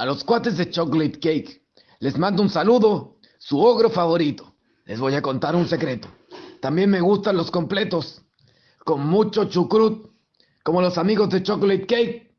A los cuates de Chocolate Cake, les mando un saludo, su ogro favorito. Les voy a contar un secreto. También me gustan los completos, con mucho chucrut, como los amigos de Chocolate Cake.